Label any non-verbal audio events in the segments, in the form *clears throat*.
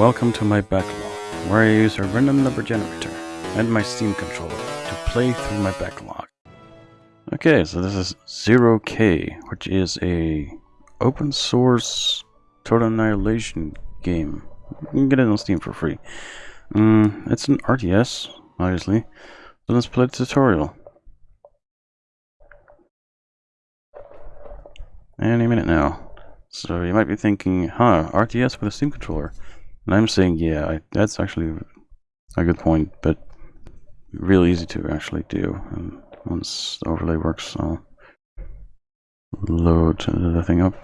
welcome to my backlog, where I use a random number generator and my Steam controller to play through my backlog. Okay, so this is Zero K, which is a open source total annihilation game. You can get it on Steam for free. Um, it's an RTS, obviously. So let's play the tutorial. Any minute now. So you might be thinking, huh, RTS with a Steam controller. And I'm saying, yeah, I, that's actually a good point, but real easy to actually do. And once the overlay works, I'll load the thing up.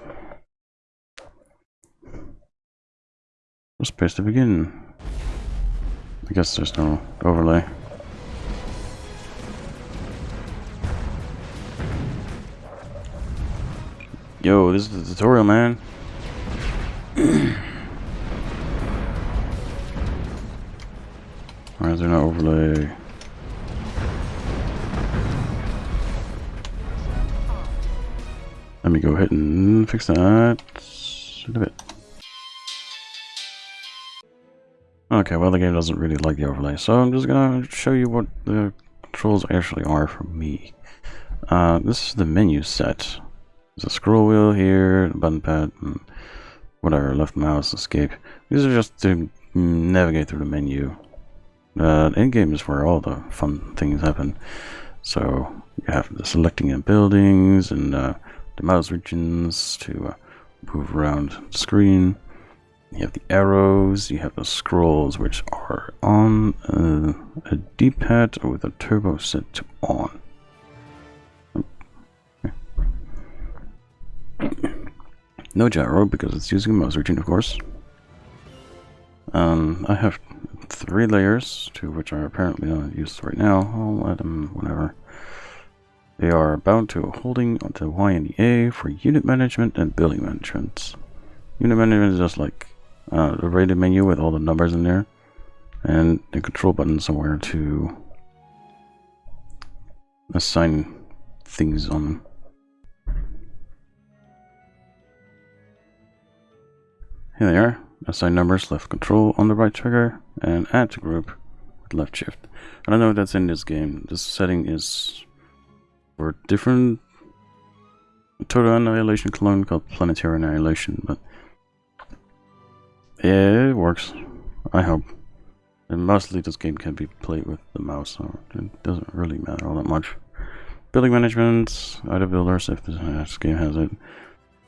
First place to begin. I guess there's no overlay. Yo, this is the tutorial, man. *clears throat* Why is there no overlay? Let me go ahead and fix that a bit. Okay, well the game doesn't really like the overlay, so I'm just gonna show you what the controls actually are for me. Uh, this is the menu set. There's a scroll wheel here, button pad, and whatever, left mouse, escape. These are just to navigate through the menu. Uh, in-game is where all the fun things happen. So you have the selecting of buildings and uh, the mouse regions to uh, move around the screen. You have the arrows, you have the scrolls, which are on uh, a D-pad with a turbo set to on. No gyro because it's using a mouse region, of course. Um, I have three layers, two which are apparently not used right now. I'll let them whatever. They are bound to holding onto Y and the A for unit management and building management. Unit management is just like uh, the rated menu with all the numbers in there, and the control button somewhere to assign things on them. Here they are. Assign numbers, left control on the right trigger, and add to group with left shift. I don't know if that's in this game. This setting is for different total annihilation clone called planetary annihilation, but yeah, it works. I hope. And mostly this game can be played with the mouse, so it doesn't really matter all that much. Building management, other builders if this game has it.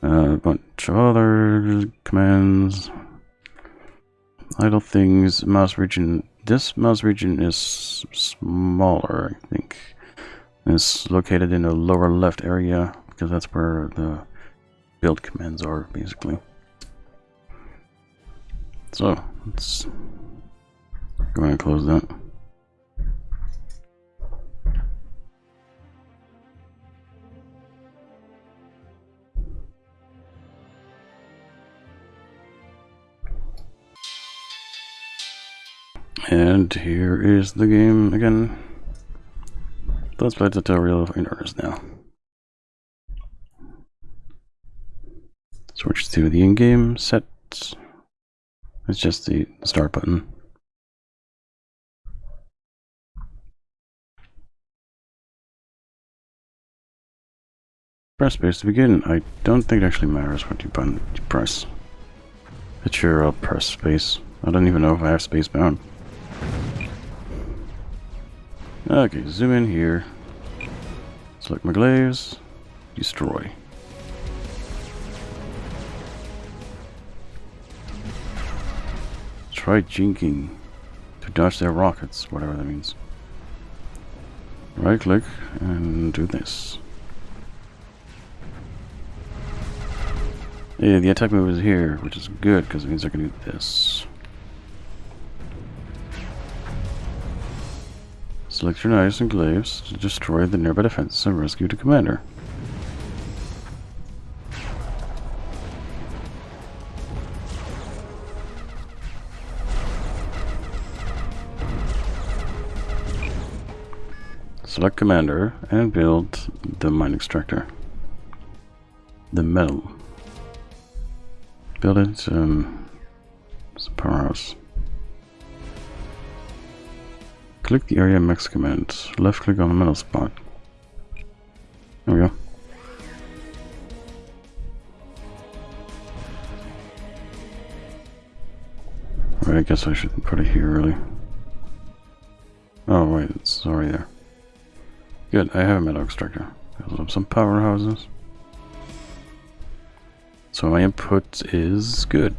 Uh, a bunch of other commands. Idle things, mouse region. This mouse region is smaller, I think. It's located in the lower left area because that's where the build commands are, basically. So, let's go ahead and close that. And here is the game again. Let's play tutorial in earnest now. Switch to the in-game sets. It's just the start button. Press space to begin. I don't think it actually matters what you, button you press. But sure, I'll press space. I don't even know if I have space bound. Okay, zoom in here. Select my glaives. Destroy. Try jinking to dodge their rockets, whatever that means. Right click and do this. Yeah, the attack move is here, which is good because it means I can do this. Select your knives and glaives to destroy the nearby defense and rescue the commander. Select commander and build the mine extractor. The metal. Build it, um, It's a powerhouse. Click the area mex command. Left click on the metal spot. There we go. Right, I guess I should put it here really. Oh wait, it's already there. Good, I have a metal extractor. Build up some powerhouses. So my input is good.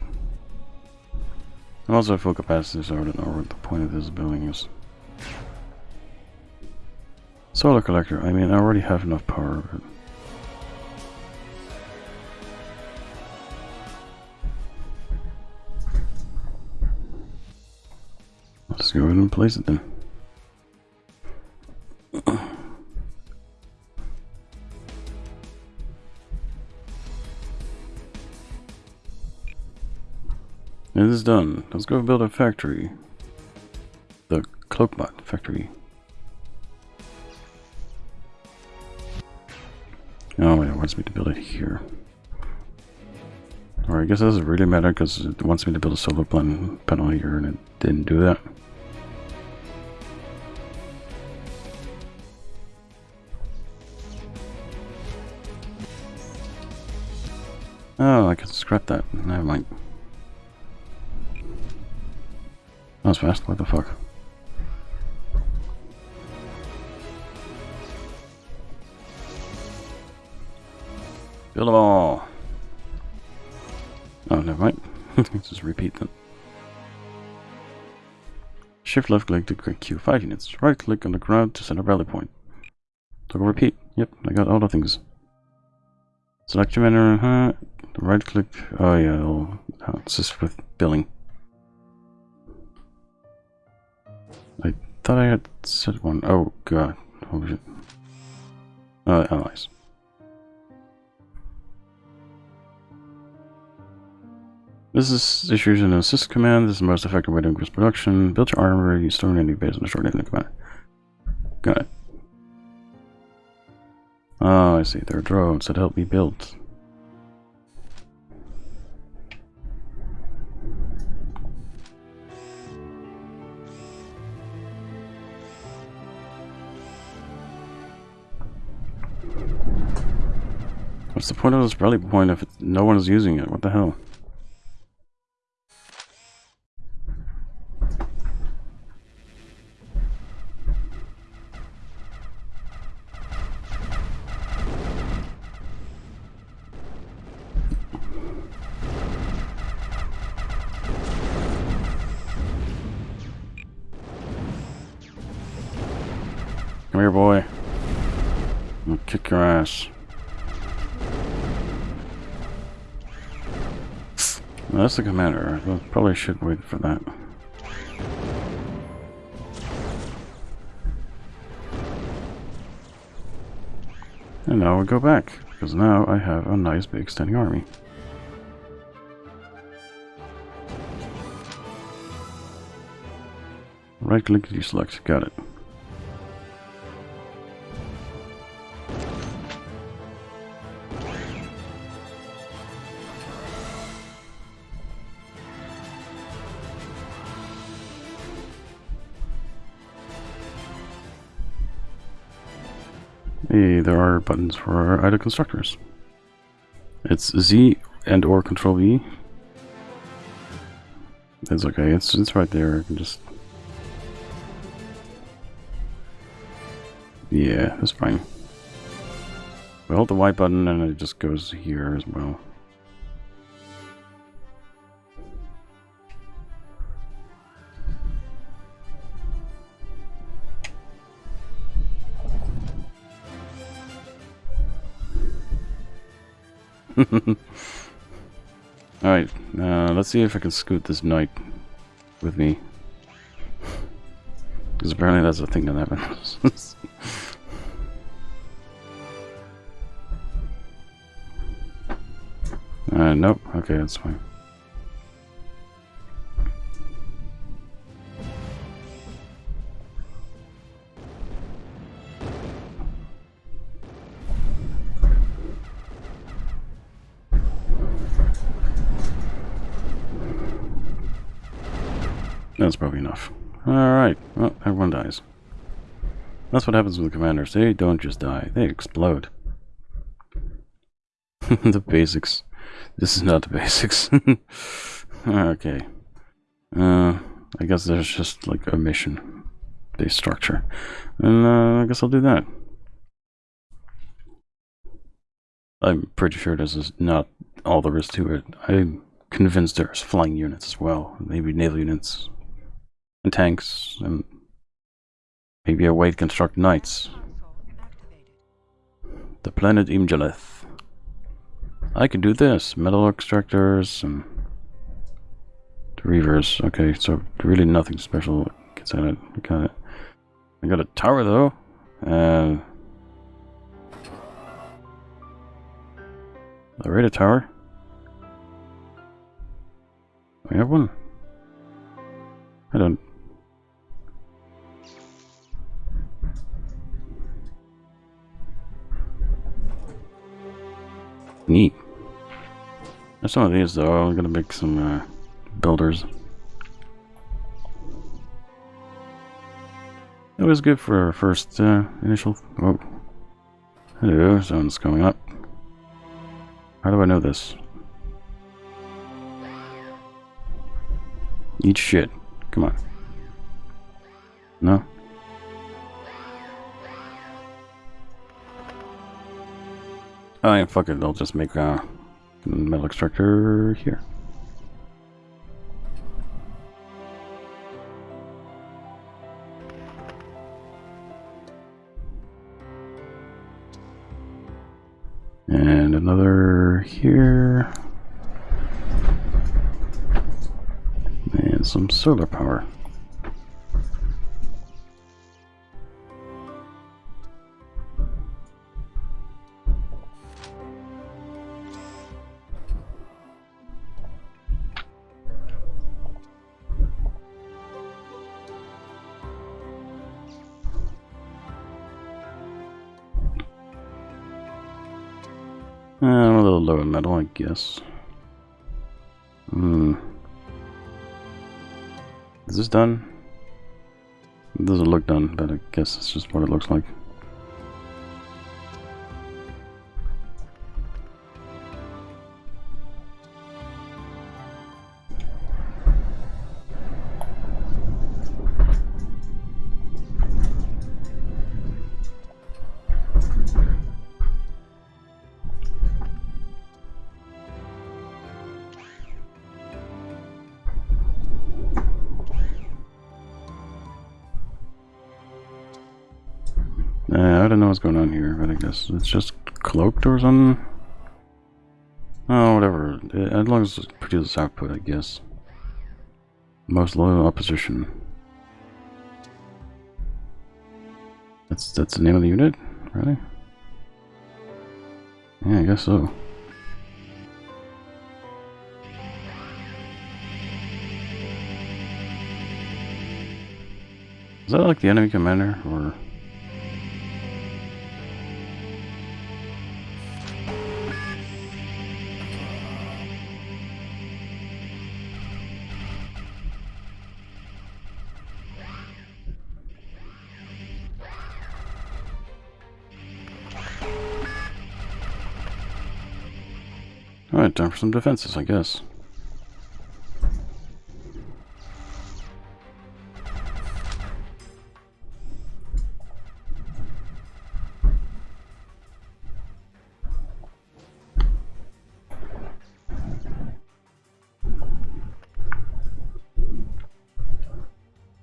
I'm also at full capacity, so I don't know what the point of this building is. Solar collector, I mean I already have enough power, but Let's go ahead and place it then. It is done. Let's go build a factory. The Cloakbot factory. Me to build it here. Or I guess it doesn't really matter because it wants me to build a solar panel here and it didn't do that. Oh, I can scrap that. Never mind. That was fast. What the fuck? Build them all. Oh, never mind. *laughs* Let's just repeat them. Shift left click to queue 5 units. Right click on the ground to center rally point. Toggle repeat. Yep, I got all the things. Select your menu. Uh, right click. Oh yeah, it'll assist with billing. I thought I had set one. Oh god. Oh was it? Uh, allies. This is issues an assist command. This is the most effective way to increase production. Build your armor, you store any base on a short enemy command. Got it. Oh, I see. There are drones that help me build. What's the point of this rally point if no one is using it? What the hell? Kick your ass. Well, that's the commander. I probably should wait for that. And now we go back, because now I have a nice big standing army. Right click deselect, got it. Buttons for our idle constructors. It's Z and or Control V. It's okay. It's it's right there. I can just. Yeah, that's fine. We hold the Y button and it just goes here as well. *laughs* Alright, uh, let's see if I can scoot this knight with me. *laughs* Because apparently that's a thing that happens. *laughs* uh, nope, okay, that's fine. That's probably enough. Alright, well, everyone dies. That's what happens with the commanders. They don't just die, they explode. *laughs* the basics. This is not the basics. *laughs* okay. Uh, I guess there's just like a mission based structure. And uh, I guess I'll do that. I'm pretty sure this is not all there is to it. I'm convinced there's flying units as well. Maybe naval units and tanks and maybe a way to construct knights. The planet Im Jaleth. I can do this. Metal extractors and reavers. Okay, so really nothing special gets out of. Got it. I got a tower though. Uh, a radar tower. We have one. I don't. Neat. There's some of these though. I'm gonna make some uh, builders. It was good for our first uh, initial... Oh. Hello, someone's coming up. How do I know this? Eat shit. Come on. No? Oh yeah, fuck it. I'll just make a metal extractor here. And another here. And some solar power. Metal, I guess. Hmm. Is this done? It doesn't look done, but I guess it's just what it looks like. What's going on here, but I guess it's just cloaked or something. Oh, whatever. As long as it produces output, I guess. Most loyal opposition. That's that's the name of the unit, really? Yeah, I guess so. Is that like the enemy commander, or? Alright, time for some defenses, I guess.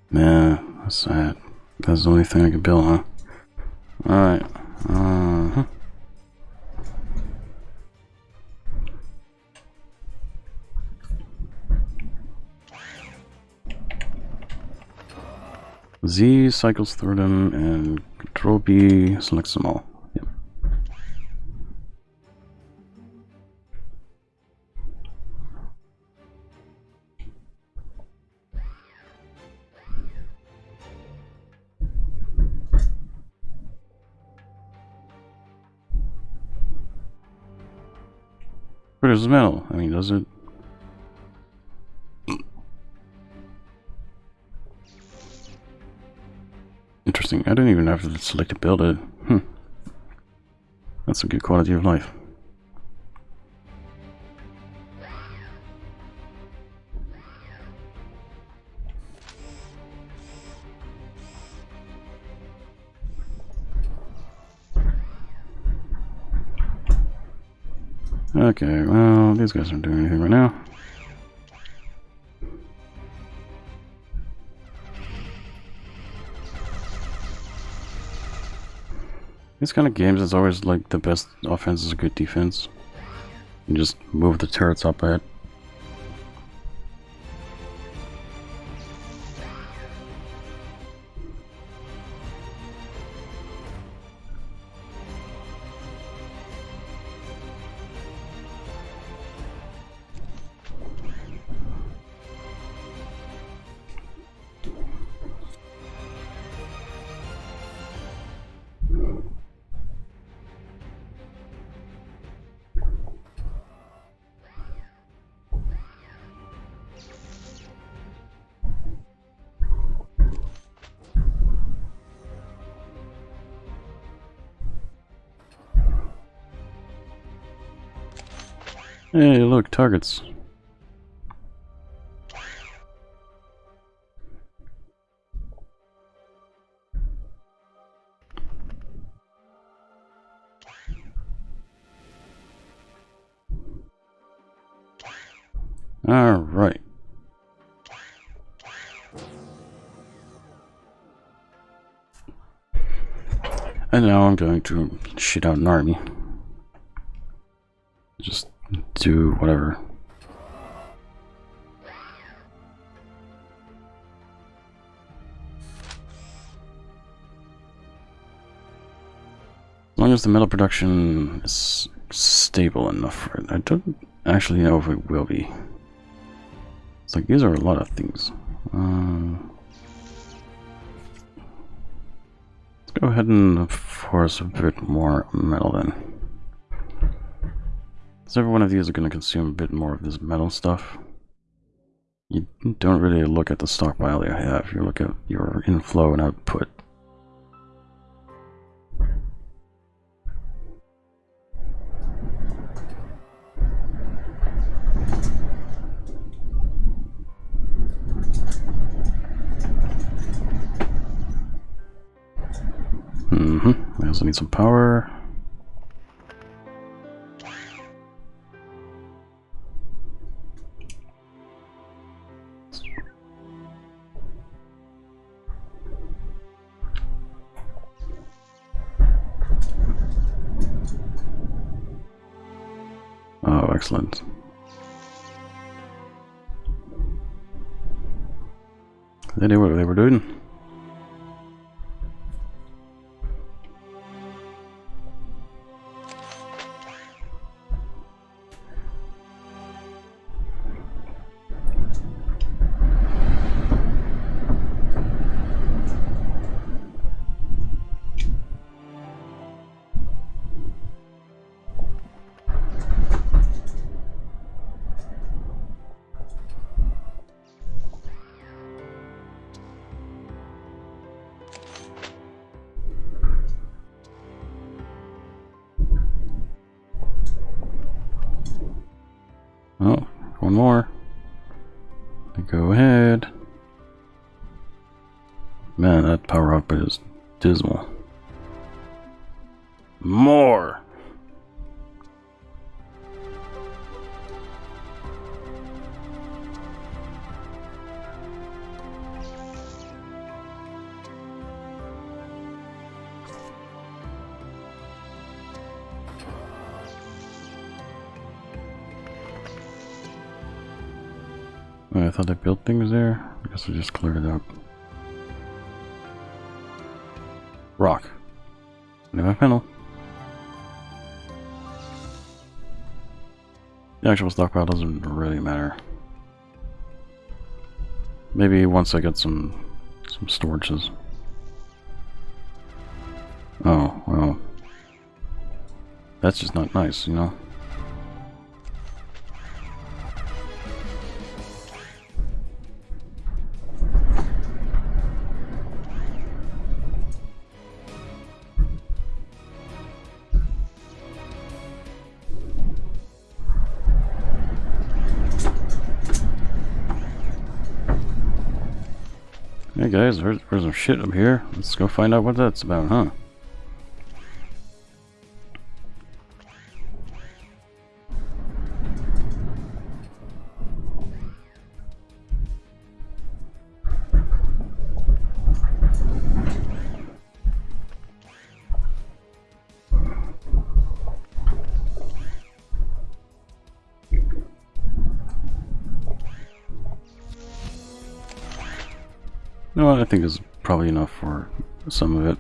Yeah, that's sad. That's the only thing I can build, huh? Z cycles through them and Control B selects them all. Yep. Where does the metal? I mean, does it I don't even have to select to build it. Hmm. That's a good quality of life. Okay, well, these guys aren't doing anything right now. These kind of games, it's always like the best offense is a good defense. You just move the turrets up ahead. Look, targets. All right. And now I'm going to shit out an army. Just do whatever. As long as the metal production is stable enough for it. I don't actually know if it will be. It's like, these are a lot of things. Um, let's go ahead and force a bit more metal then. So every one of these are going to consume a bit more of this metal stuff. You don't really look at the stockpile you have, you look at your inflow and output. Mm-hmm. I also need some power. One more. Go ahead. Man, that power up is dismal. More! Thought I built things there. I guess I just cleared it up. Rock. New panel. The actual stockpile doesn't really matter. Maybe once I get some some storages. Oh, well. That's just not nice, you know? Guys, there's, some shit up here. Let's go find out what that's about, huh? Think is probably enough for some of it.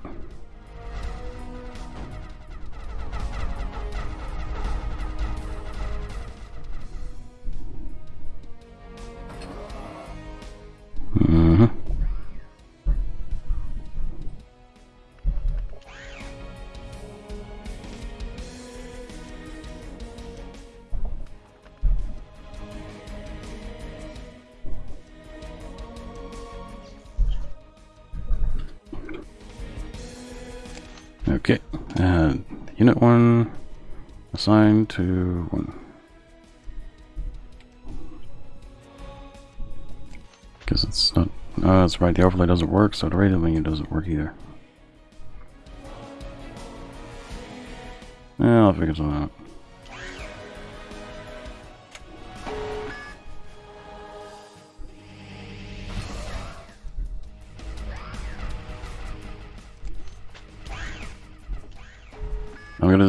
Unit one assigned to one. Because it's not, oh, that's right, the overlay doesn't work, so the radio menu doesn't work either. Yeah, I'll figure something out.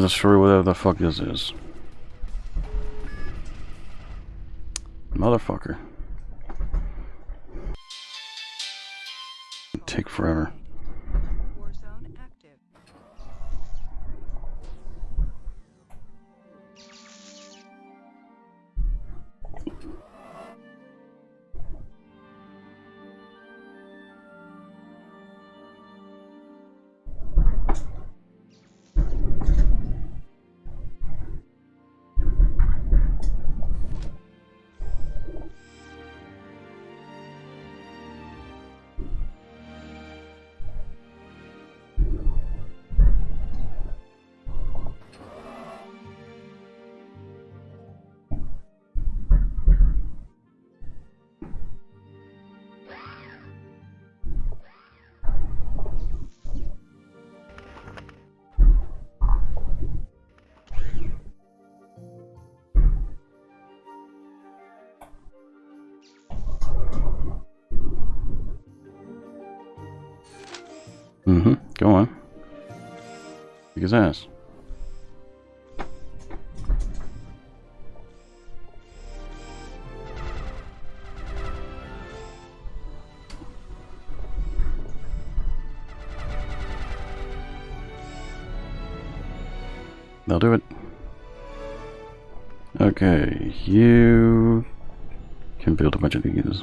Destroy whatever the fuck this is. Motherfucker. Take forever. Mm-hmm. Go on. Kick his ass. They'll do it. Okay, you can build a bunch of these.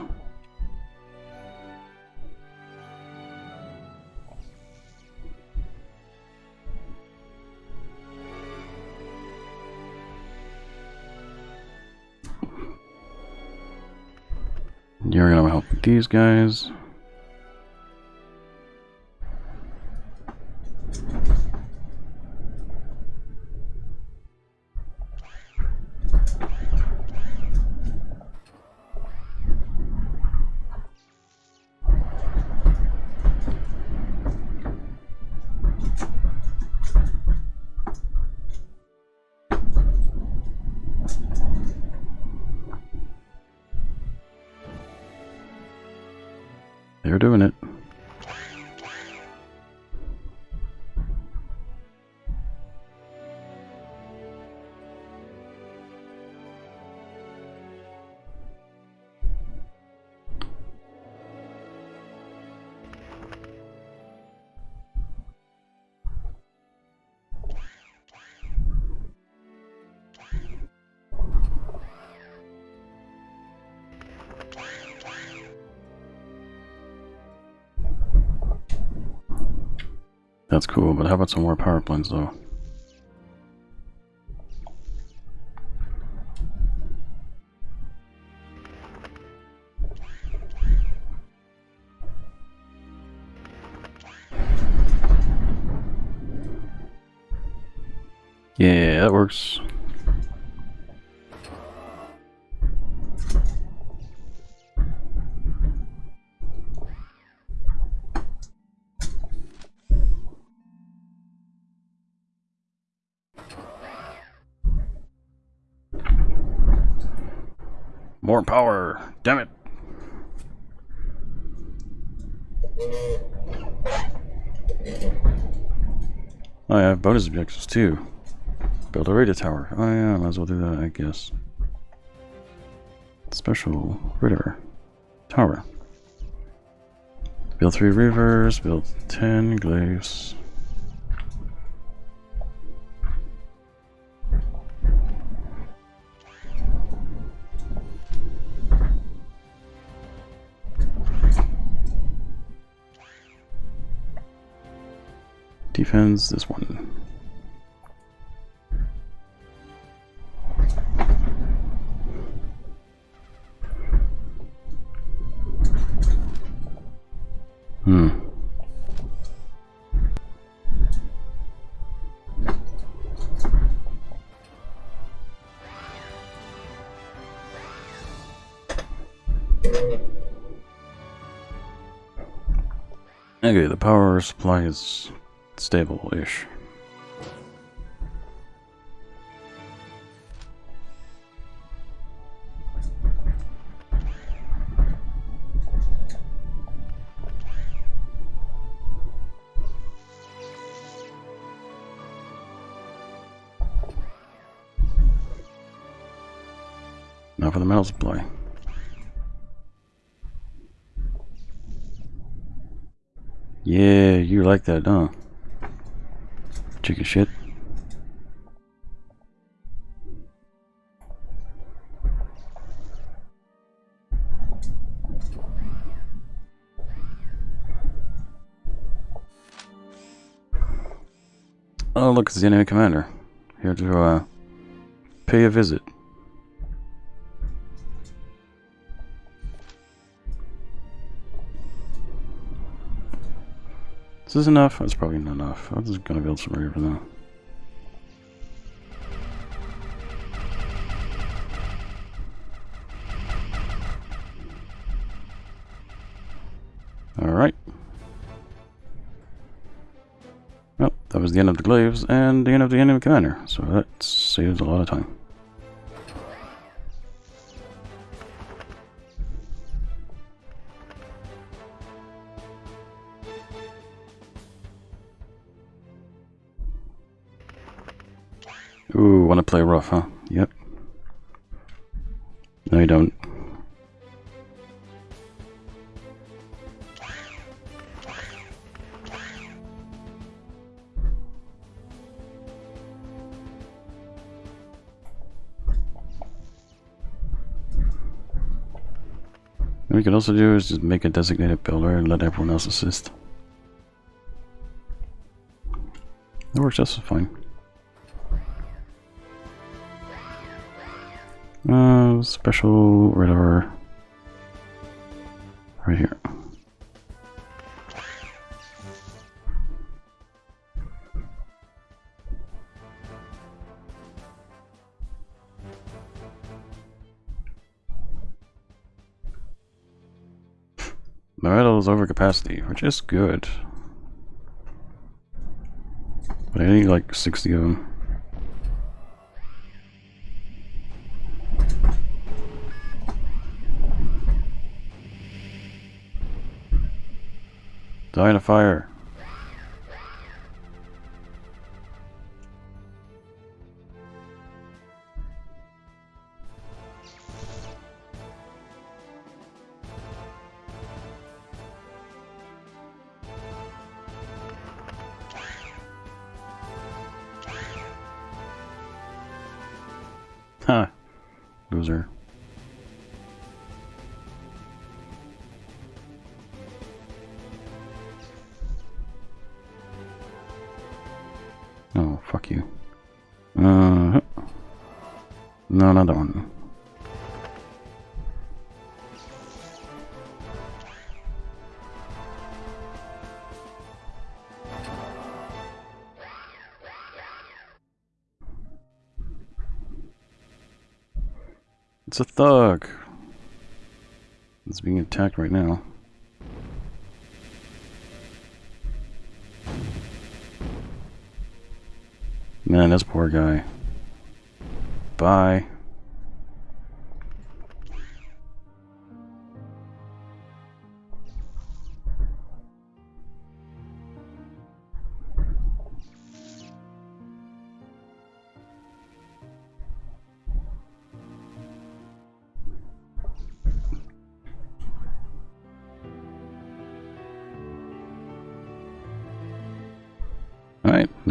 These guys. They're doing it. That's cool, but how about some more power plants though? Yeah, that works. More power! Damn it! Oh, I have bonus objectives too. Build a radar tower. Oh yeah, might as well do that, I guess. Special radar tower. Build three rivers, build ten glaives. Defends this one. Hmm. Okay, the power supply is stable-ish. Now for the metal supply. Yeah, you like that, huh? Chicken shit. Oh, look, it's the enemy commander. Here to, uh, pay a visit. This enough? That's probably not enough. I'm just gonna build some river now. Alright. Well, that was the end of the glaives and the end of the enemy commander, so that saves a lot of time. Play rough, huh? Yep. No, you don't. What we could also do is just make a designated builder and let everyone else assist. That works just fine. Special radar right here. My metal is over capacity, which is good. But I need like 60 of them. Die in a fire. Ha! Loser. That one. It's a thug. It's being attacked right now. Man, this poor guy. Bye.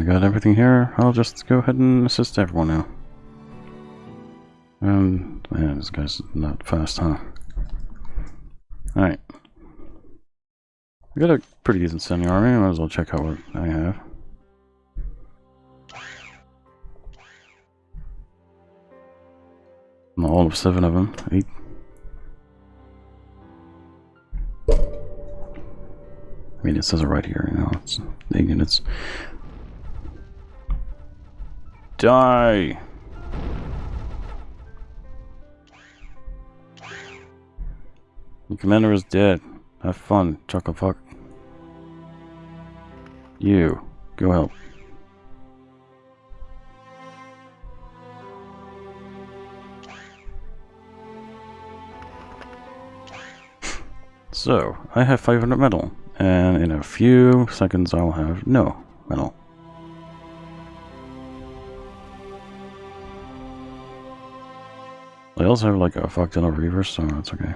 Got everything here. I'll just go ahead and assist everyone now. Um, man, this guy's not fast, huh? Alright. I got a pretty decent semi army. Might as well check out what I have. All of seven of them. Eight. I mean, it says it right here, you know. It's eight units. Die! The commander is dead. Have fun, chocolate fuck. You, go help. So, I have 500 metal, and in a few seconds I'll have no metal. I also have like a fuck ton of reavers, so that's okay.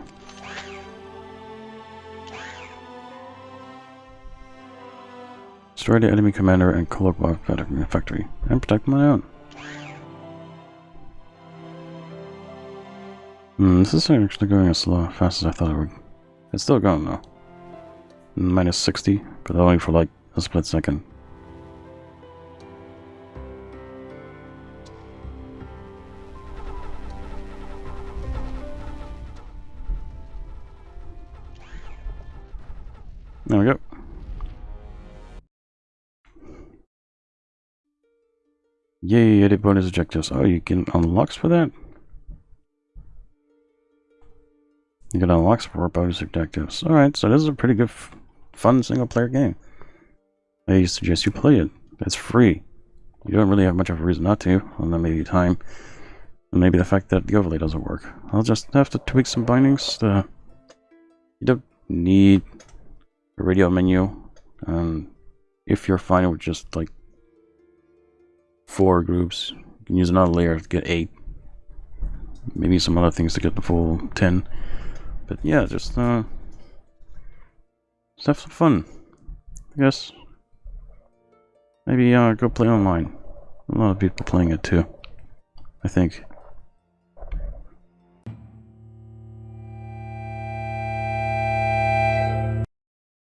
Destroy the enemy commander and Kolokwa factory, and protect my own. Hmm, this is actually going as slow, fast as I thought it would. It's still going though. Minus 60, but only for like a split second. There we go. Yay, edit bonus objectives. Oh, you can unlocks for that? You can unlock for bonus objectives. Alright, so this is a pretty good, fun single-player game. I suggest you play it. It's free. You don't really have much of a reason not to, and then maybe time. And maybe the fact that the overlay doesn't work. I'll just have to tweak some bindings. To, you don't need radio menu. Um, if you're fine with just like four groups, you can use another layer to get eight. Maybe some other things to get the full ten. But yeah, just uh, just have some fun. I guess maybe uh, go play online. A lot of people playing it too. I think.